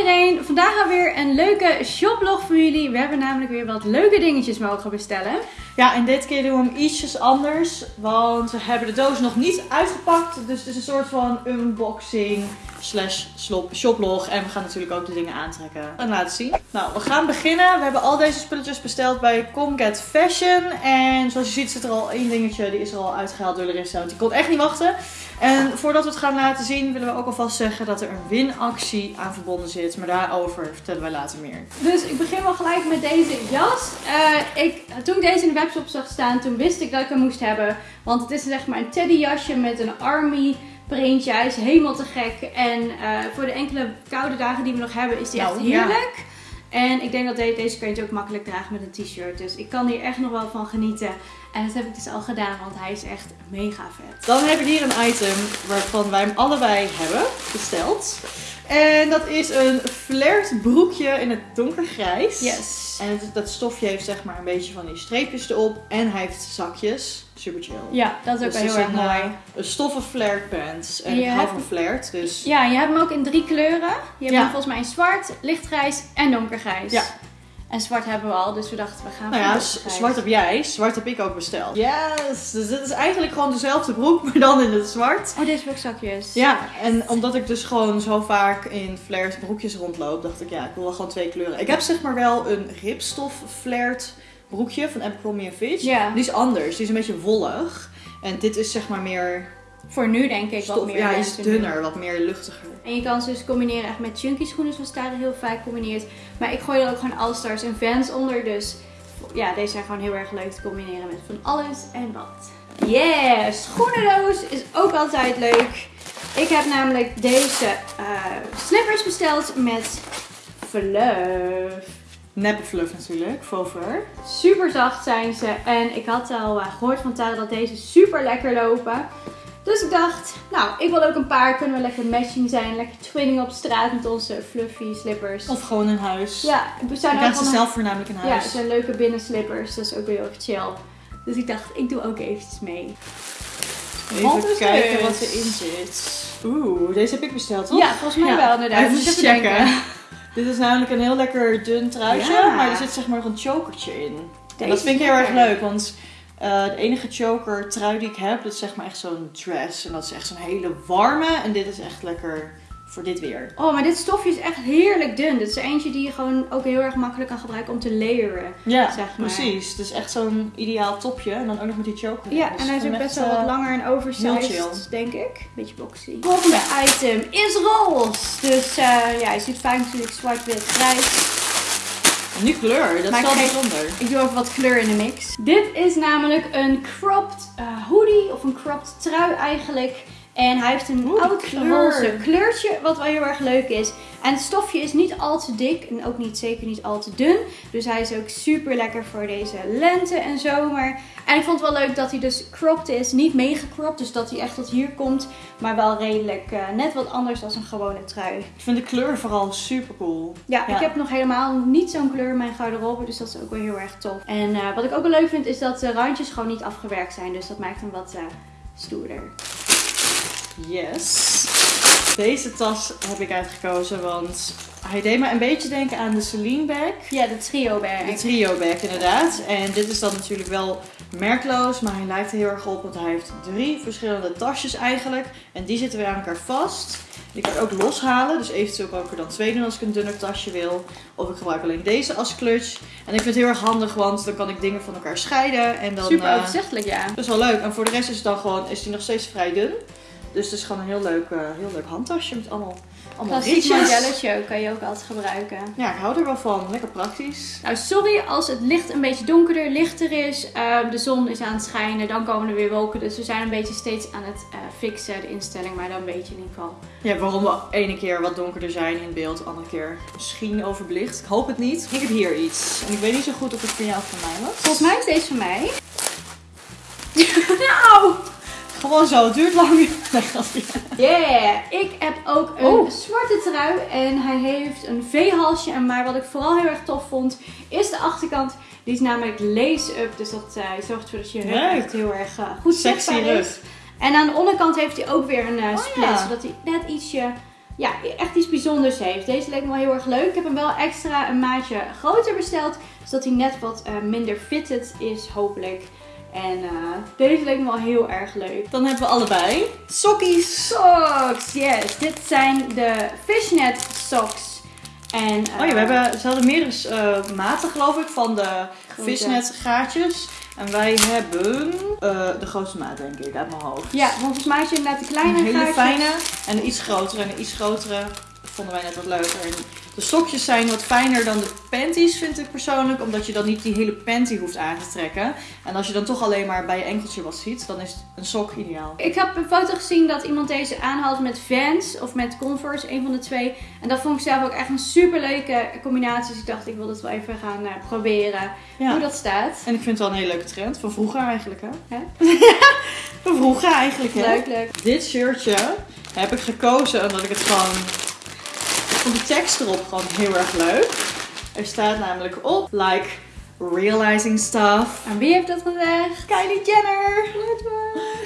iedereen, vandaag alweer een leuke shoplog voor jullie. We hebben namelijk weer wat leuke dingetjes mogen bestellen. Ja, en dit keer doen we hem ietsjes anders, want we hebben de doos nog niet uitgepakt. Dus het is een soort van unboxing slash shoplog. En we gaan natuurlijk ook de dingen aantrekken en laten zien. Nou, we gaan beginnen. We hebben al deze spulletjes besteld bij Comget Fashion. En zoals je ziet zit er al één dingetje, die is er al uitgehaald door Larissa, want die kon echt niet wachten. En voordat we het gaan laten zien, willen we ook alvast zeggen dat er een winactie aan verbonden zit. Maar daarover vertellen wij later meer. Dus ik begin wel gelijk met deze jas. Eh, ik, toen ik deze in de webshop zag staan, toen wist ik dat ik hem moest hebben. Want het is zeg maar een teddyjasje met een army printje. Hij is helemaal te gek. En eh, voor de enkele koude dagen die we nog hebben, is die echt Nou, ja. heerlijk. En ik denk dat de- deze je ook makkelijk dragen met een t-shirt. Dus ik kan hier echt nog wel van genieten. En dat heb ik dus al gedaan, want hij is echt mega vet. Dan hebben we hier een item waarvan wij hem allebei hebben besteld. En dat is een flared broekje in het donkergrijs. Yes. En het- dat stofje heeft zeg maar een beetje van die streepjes erop. En hij heeft zakjes. Super chill. Ja, dat is ook Dus wel heel erg een, mooi. eh, een stoffen flared pants. En En je ik hou van flared, dus... Ja, je hebt hem ook in drie kleuren. Je hebt Ja. hem volgens mij in zwart, lichtgrijs en donkergrijs. Ja. En zwart hebben we al, dus we dachten we gaan Nou voor ja, zwart heb jij, zwart heb ik ook besteld. Yes! Dus dit is eigenlijk gewoon dezelfde broek, maar dan in het zwart. Oh, deze zakjes. Ja, en omdat ik dus gewoon zo vaak in flared broekjes rondloop, dacht ik ja, ik wil wel gewoon twee kleuren. Ik heb zeg maar wel een ripstof flared broekje van Abercrombie Fitch. Ja. Die is anders, die is een beetje wollig. En dit is zeg maar meer Voor nu denk ik wat meer. ja, is dunner, wat meer luchtiger. En je kan ze dus combineren echt met chunky schoenen, zoals daar heel vaak combineert. Maar ik gooi er ook gewoon All-Stars en Vans onder, dus ja, deze zijn gewoon heel erg leuk te combineren met van alles en wat. Yes! Schoenendoos is ook altijd leuk. Ik heb namelijk deze eh, slippers besteld met fluff. Neppe fluff natuurlijk, fur. Super zacht zijn ze. En ik had al eh, gehoord van Tara dat deze super lekker lopen. Dus ik dacht, nou, ik wil ook een paar. Kunnen we lekker matching zijn. Lekker twinning op straat met onze fluffy slippers. Of gewoon in huis. ja, we ik zijn ook krijg ze zelf voornamelijk in Ja, huis. het zijn leuke binnenslippers. Dat is ook weer heel erg chill. Dus ik dacht, ik doe ook eventjes mee. Even kijken wat erin zit. Oeh, deze heb ik besteld, toch? Ja, volgens mij Ja, wel inderdaad. Even checken. denken. Dit is namelijk een heel lekker dun truitje, Ja. maar er zit zeg maar nog een chokertje in. Deze dat vind ik heel erg leuk, want eh, de enige choker trui die ik heb, dat is zeg maar echt zo'n dress. En dat is echt zo'n hele warme. En dit is echt lekker voor dit weer. Oh, maar dit stofje is echt heerlijk dun. Dit is eentje die je gewoon ook heel erg makkelijk kan gebruiken om te layeren. Ja, Zeg maar. precies. Het is echt zo'n ideaal topje. En dan ook nog met die choker. Ja, Dus en hij is ook gewoon best wel wat eh, langer en oversized, denk ik. Beetje boxy. Volgende item is roze. Dus eh, ja, je ziet vaak natuurlijk zwart, wit, grijs. Nu kleur, dat Maar is wel bijzonder. Ik doe even wat kleur in de mix. Dit is namelijk een cropped eh, hoodie of een cropped trui eigenlijk. En hij heeft een Oeh, oud roze kleurtje, wat wel heel erg leuk is. En het stofje is niet al te dik en ook niet, zeker niet al te dun. Dus hij is ook super lekker voor deze lente en zomer. En ik vond het wel leuk dat hij dus cropped is. Niet cropped, dus dat hij echt tot hier komt. Maar wel redelijk eh, net wat anders dan een gewone trui. Ik vind de kleur vooral super cool. Ja, Ja. ik heb nog helemaal niet zo'n kleur in mijn garderobe, dus dat is ook wel heel erg tof. En eh, wat ik ook wel leuk vind, is dat de randjes gewoon niet afgewerkt zijn, dus dat maakt hem wat eh, stoerder. Yes. Deze tas heb ik uitgekozen, want hij deed me een beetje denken aan de Celine bag. Ja, de trio bag. De trio bag inderdaad. En dit is dan natuurlijk wel merkloos, maar hij lijkt er heel erg op, want hij heeft drie verschillende tasjes eigenlijk. En die zitten weer aan elkaar vast. Die kan ik ook loshalen, dus eventueel kan ik er dan twee doen als ik een dunner tasje wil. Of ik gebruik alleen deze als clutch. En ik vind het heel erg handig, want dan kan ik dingen van elkaar scheiden. En dan, Super eh, overzichtelijk, ja. dat is wel leuk. En voor de rest is het dan gewoon, is die nog steeds vrij dun. Dus het is gewoon een heel leuk, eh, heel leuk handtasje met allemaal, allemaal Klassiek modelletje kan je ook altijd gebruiken. Ja, ik hou er wel van. Lekker praktisch. Nou, sorry als het licht een beetje donkerder, lichter is. Ehm, de zon is aan het schijnen, dan komen er weer wolken. Dus we zijn een beetje steeds aan het eh, fixen, de instelling. Maar dan weet je in ieder geval. Ja, waarom we ene keer wat donkerder zijn in beeld, andere keer misschien overbelicht. Ik hoop het niet. Ik heb hier iets. En ik weet niet zo goed of het van jou of van mij was. Volgens mij is deze van mij. nou! Gewoon zo, het duurt lang. Yeah! Ik heb ook een Oh. zwarte trui en hij heeft een V-halsje. En maar wat ik vooral heel erg tof vond, is de achterkant. Die is namelijk lace-up, dus dat eh, zorgt ervoor dat je rug Leuk. echt heel erg eh, goed Sexy zichtbaar rug. is. En aan de onderkant heeft hij ook weer een eh, Oh, split, ja. zodat hij net ietsje ja, echt iets bijzonders heeft. Deze leek me wel heel erg leuk. Ik heb hem wel extra een maatje groter besteld. Zodat hij net wat minder fitted is, hopelijk. En eh, deze leek me wel heel erg leuk. Dan hebben we allebei sokkies. Socks, yes. Dit zijn de fishnet socks. En, Oh ja, we eh, hebben, ze hadden meerdere eh, maten geloof ik van de visnet gaatjes. En wij hebben eh, de grootste maat denk ik uit mijn hoofd. Ja, want volgens mij had je inderdaad de kleine een hele gaatjes. fijne en een iets grotere. En een iets grotere vonden wij net wat leuker. En de sokjes zijn wat fijner dan de panties vind ik persoonlijk. Omdat je dan niet die hele panty hoeft aan te trekken. En als je dan toch alleen maar bij je enkeltje wat ziet, dan is een sok ideaal. Ik heb een foto gezien dat iemand deze aanhad met Vans of met Converse, een van de twee. En dat vond ik zelf ook echt een super leuke combinatie. Dus ik dacht, ik wil dit wel even gaan eh, proberen Ja. hoe dat staat. En ik vind het wel een hele leuke trend. Van vroeger eigenlijk hè. Hè? Van vroeger eigenlijk hè. Leuk, leuk. Dit shirtje heb ik gekozen omdat ik het gewoon... Ik vond de tekst erop gewoon heel erg leuk. Er staat namelijk op, like, realizing stuff. En wie heeft dat gezegd? Kylie Jenner!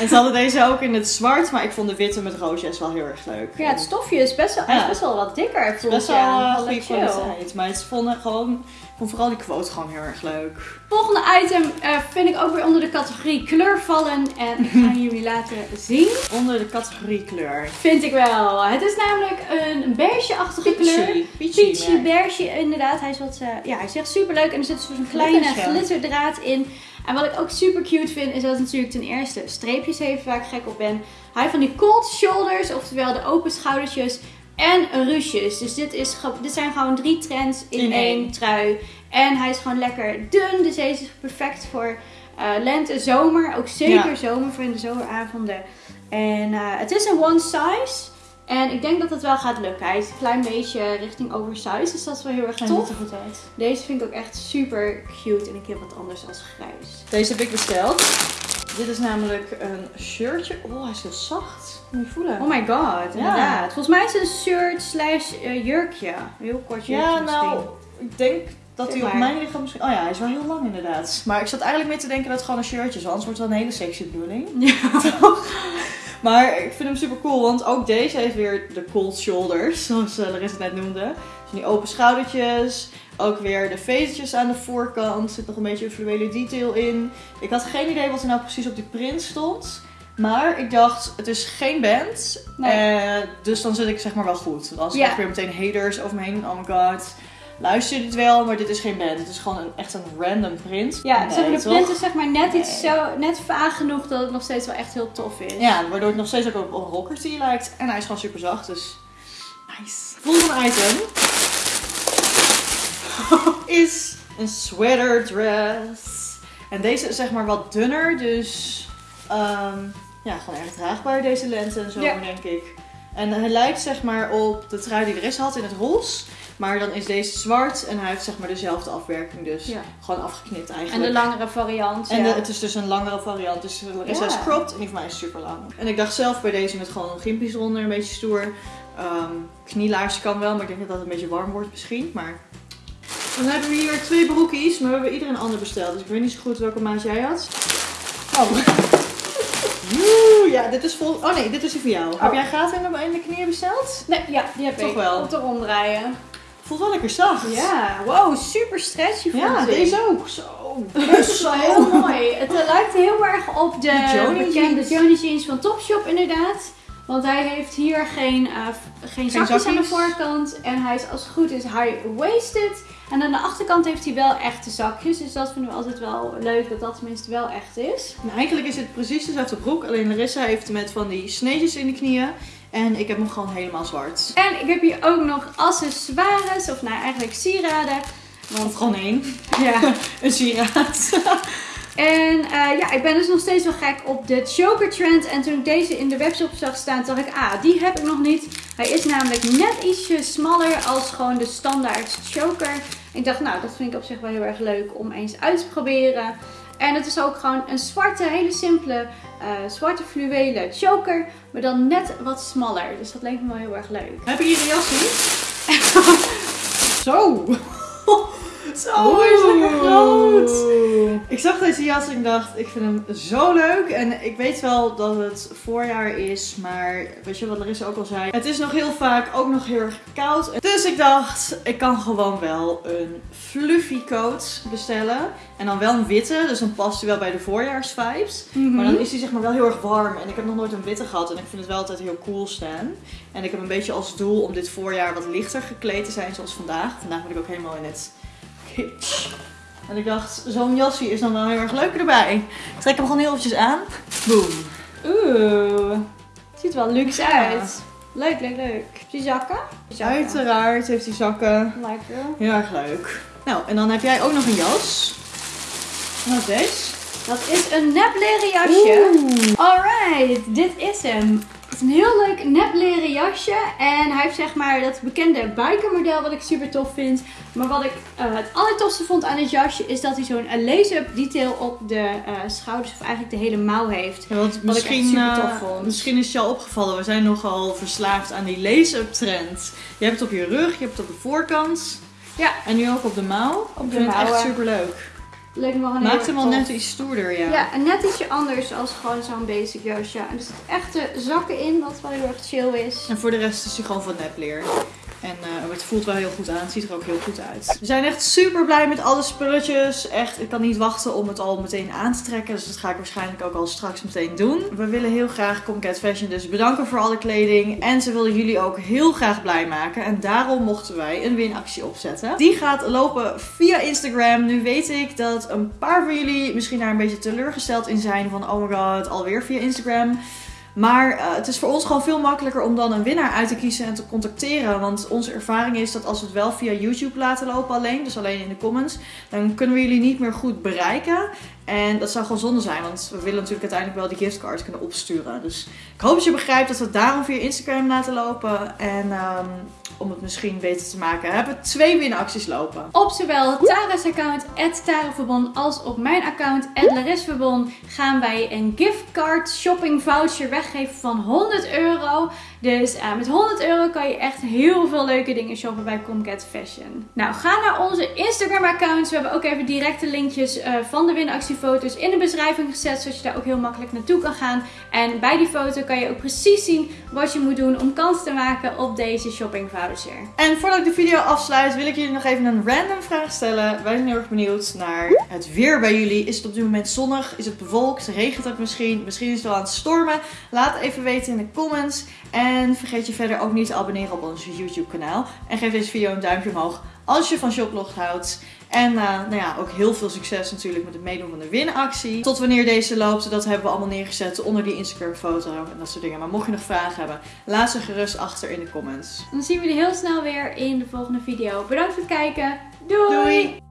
En ze hadden deze ook in het zwart, maar ik vond de witte met roosjes wel heel erg leuk. Ja, het stofje is best wel, is best wel wat dikker. Het is best wel uh, Wel goede kwaliteit. Maar het vonden gewoon, vond vooral die quote gewoon heel erg leuk. Volgende item eh, vind ik ook weer onder de categorie kleur vallen. En ik ga jullie laten zien. Onder de categorie kleur. Vind ik wel. Het is namelijk een beige-achtige kleur. Peachy. Peachy beige, inderdaad. Hij is wat, eh, ja, hij is echt super leuk. En er zit zo'n kleine Glitterscherm. glitterdraad in. En wat ik ook super cute vind, is dat het natuurlijk ten eerste streepjes heeft waar ik gek op ben. Hij heeft van die cold shoulders, oftewel de open schoudertjes. En ruches. Dus dit, is, dit zijn gewoon drie trends in, In één één. trui. En hij is gewoon lekker dun. Dus deze is perfect voor eh, lente, zomer. Ook zeker Ja. zomer voor in de zomeravonden. En eh, het is een one size. En ik denk dat het wel gaat lukken. Hij is een klein beetje richting oversized. Dus dat is wel heel erg tof. goed uit. Deze vind ik ook echt super cute. En ik heb wat anders als grijs. Deze heb ik besteld. Dit is namelijk een shirtje. Oh, hij is heel zacht. Moet je voelen. Oh my god, inderdaad. Volgens mij is het een shirt slash eh, jurkje. Een heel kort jurkje ja, misschien. nou, ik denk dat hij op mijn lichaam misschien... Oh ja, hij is wel heel lang inderdaad. Maar ik zat eigenlijk mee te denken dat het gewoon een shirtje is. Anders wordt het wel een hele sexy bedoeling. Ja. Maar ik vind hem super cool, want ook deze heeft weer de cold shoulders, zoals eh, Larissa het net noemde. Dus die open schoudertjes, ook weer de vezeltjes aan de voorkant, zit nog een beetje een fluwele detail in. Ik had geen idee wat er nou precies op die print stond. Maar ik dacht, het is geen band, Nee. eh, dus dan zit ik zeg maar wel goed. Want als ik Ja. weer meteen haters over me heen, oh my god, luister dit wel, maar dit is geen band. Het is gewoon een, echt een random print. Ja, Nee, zeg maar, de toch? print is zeg maar net iets zo, net vaag genoeg dat het nog steeds wel echt heel tof is. Ja, waardoor het nog steeds ook op, rocker tee lijkt. En hij is gewoon super zacht, dus nice. Volgende item is een sweater dress. En deze is zeg maar wat dunner, dus ehm, ja, gewoon erg draagbaar deze lente en zo, Ja. denk ik. En hij lijkt zeg maar op de trui die er is had in het roze. Maar dan is deze zwart en hij heeft zeg maar dezelfde afwerking, dus Ja. gewoon afgeknipt En eigenlijk. de langere variant. En ja. de- het is dus een langere variant. Dus is cropped en die van mij is super lang. En ik dacht zelf bij deze met gewoon gimpies eronder, een beetje stoer. Ehm knielaars kan wel, maar ik denk dat dat een beetje warm wordt misschien. Maar... Dan hebben we hier twee broekies, maar we hebben ieder een ander besteld. Dus ik weet niet zo goed welke maat jij had. Oh. Oeh, ja, dit is vol... Oh nee, dit is die voor jou. Heb jij gaten in de, knieën besteld? Nee, ja, die heb Toch ik. wel. Op de ronddraaien. Voelt wel lekker zacht. Ja, wow, super stretchy vond Ja, ik. deze ook. Zo. Wel heel mooi. Het lijkt heel erg op de, De Joni bekende jeans. Joni jeans van Topshop inderdaad. Want hij heeft hier geen, eh, geen zakjes aan de voorkant. En hij is als het goed is high-waisted. En aan de achterkant heeft hij wel echte zakjes. Dus dat vinden we altijd wel leuk dat dat tenminste wel echt is. Nou, eigenlijk is het precies dezelfde broek, alleen Larissa heeft met van die sneetjes in de knieën. En ik heb hem gewoon helemaal zwart. En ik heb hier ook nog accessoires. Of nou eigenlijk sieraden. Want gewoon één. ja, Een sieraad. En eh, ja, ik ben dus nog steeds wel gek op de choker trend. En toen ik deze in de webshop zag staan, dacht ik, ah, die heb ik nog niet. Hij is namelijk net ietsje smaller als gewoon de standaard choker. Ik dacht, nou, dat vind ik op zich wel heel erg leuk om eens uit te proberen. En het is ook gewoon een zwarte, hele simpele, eh, zwarte fluwelen choker. Maar dan net wat smaller. Dus dat leek me wel heel erg leuk. Heb je hier een jasje? Zo. groot. Oh, hij is lekker groot. Ik zag deze jas en ik dacht, ik vind hem zo leuk. En ik weet wel dat het voorjaar is, maar weet je wat Larissa ook al zei? Het is nog heel vaak ook nog heel erg koud. Dus ik dacht, ik kan gewoon wel een fluffy coat bestellen. En dan wel een witte, dus dan past hij wel bij de voorjaarsvibes. Mhm. Maar dan is hij zeg maar wel heel erg warm. En ik heb nog nooit een witte gehad en ik vind het wel altijd heel cool staan. En ik heb een beetje als doel om dit voorjaar wat lichter gekleed te zijn zoals vandaag. Vandaag ben ik ook helemaal in het En ik dacht, zo'n jasje is dan wel heel erg leuk erbij. Ik trek hem gewoon heel eventjes aan. Boom. Oeh, ziet wel luxe Ja. uit. Leuk, leuk, leuk. Die zakken? Zakken. Uiteraard heeft hij zakken. Lekker. Heel erg leuk. Nou, en dan heb jij ook nog een jas. Wat is deze? Dat is een nep leren jasje. Alright, dit is hem. Het is een heel leuk nep leren jasje. En hij heeft zeg maar dat bekende bikermodel wat ik super tof vind. Maar wat ik eh, het allertofste vond aan dit jasje is dat hij zo'n lace-up detail op de eh, schouders of eigenlijk de hele mouw heeft. Ja, echt misschien, super tof eh, vond. misschien is het je al opgevallen, we zijn nogal verslaafd aan die lace-up trend. Je hebt het op je rug, je hebt het op de voorkant. Ja. En nu ook op de mouw. Op Ik de het echt super leuk. Leuk me wel Maakt hem wel net iets stoerder, ja. Ja, en net ietsje anders als gewoon zo'n basic jasje. En er zitten echte zakken in, wat wel heel erg chill is. En voor de rest is hij gewoon van nepleer. En eh, het voelt wel heel goed aan. Het ziet er ook heel goed uit. We zijn echt super blij met alle spulletjes. Echt, ik kan niet wachten om het al meteen aan te trekken. Dus dat ga ik waarschijnlijk ook al straks meteen doen. We willen heel graag Comcat Fashion dus bedanken voor alle kleding. En ze wilden jullie ook heel graag blij maken. En daarom mochten wij een winactie opzetten. Die gaat lopen via Instagram. Nu weet ik dat een paar van jullie misschien daar een beetje teleurgesteld in zijn. Van oh my god, alweer via Instagram. Maar eh, het is voor ons gewoon veel makkelijker om dan een winnaar uit te kiezen en te contacteren. Want onze ervaring is dat als we het wel via YouTube laten lopen alleen, dus alleen in de comments, dan kunnen we jullie niet meer goed bereiken. En dat zou gewoon zonde zijn, want we willen natuurlijk uiteindelijk wel die giftcards kunnen opsturen. Dus ik hoop dat je begrijpt dat we het daarom via Instagram laten lopen. En ehm, om het misschien beter te maken, hebben we twee winacties lopen. Op zowel Tara's account, @taraverbon, als op mijn account, @larisverbon, gaan wij een giftcard shopping voucher weggeven van 100 euro. Dus eh, met 100 euro kan je echt heel veel leuke dingen shoppen bij Comcat Fashion. Nou, ga naar onze Instagram accounts. We hebben ook even directe linkjes eh, van de winactiefoto's in de beschrijving gezet, zodat je daar ook heel makkelijk naartoe kan gaan. En bij die foto kan je ook precies zien wat je moet doen om kans te maken op deze shopping voucher. En voordat ik de video afsluit, wil ik jullie nog even een random vraag stellen. Wij zijn heel erg benieuwd naar het weer bij jullie. Is het op dit moment zonnig? Is het bewolkt? Regent het misschien? Misschien is het wel aan het stormen. Laat even weten in de comments. En vergeet je verder ook niet te abonneren op ons YouTube kanaal. En geef deze video een duimpje omhoog als je van Shoplog houdt. En eh, nou ja, ook heel veel succes natuurlijk met het meedoen van de winactie. Tot wanneer deze loopt, dat hebben we allemaal neergezet onder die Instagram foto en dat soort dingen. Maar mocht je nog vragen hebben, laat ze gerust achter in de comments. Dan zien we jullie heel snel weer in de volgende video. Bedankt voor het kijken. Doei! Doei!